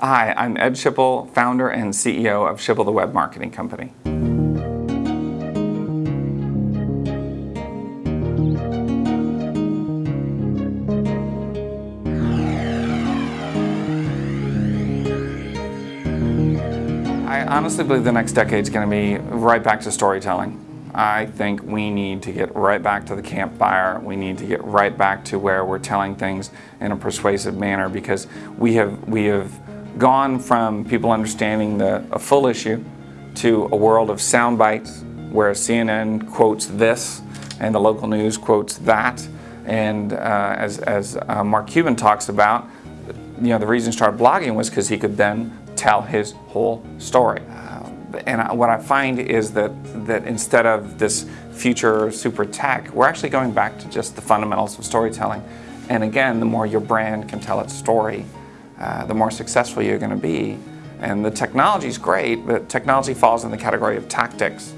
Hi, I'm Ed Schipul, founder and CEO of Schipul the Web Marketing Company. I honestly believe the next decade is going to be right back to storytelling. I think we need to get right back to the campfire. We need to get right back to where we're telling things in a persuasive manner because we have, we have gone from people understanding the, a full issue to a world of sound bites where CNN quotes this and the local news quotes that. And uh, as, as uh, Mark Cuban talks about, you know, the reason he started blogging was because he could then tell his whole story and what I find is that, that instead of this future super tech, we're actually going back to just the fundamentals of storytelling. And again, the more your brand can tell its story, uh, the more successful you're going to be. And the technology is great, but technology falls in the category of tactics.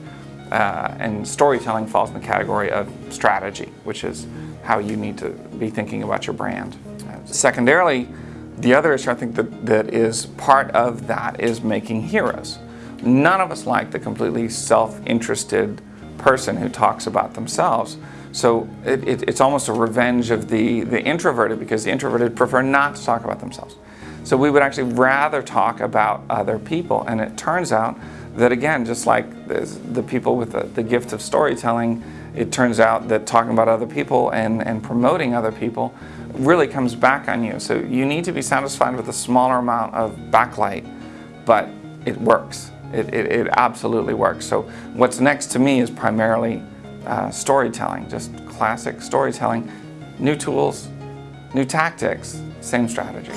Uh, and storytelling falls in the category of strategy, which is how you need to be thinking about your brand. Secondarily, the other issue I think that, that is part of that is making heroes. None of us like the completely self-interested person who talks about themselves. So it, it, it's almost a revenge of the, the introverted because the introverted prefer not to talk about themselves. So we would actually rather talk about other people. And it turns out that again, just like the people with the, the gift of storytelling, it turns out that talking about other people and, and promoting other people really comes back on you. So you need to be satisfied with a smaller amount of backlight, but it works. It, it, it, absolutely works. So what's next to me is primarily uh, storytelling, just classic storytelling, new tools, new tactics, same strategy.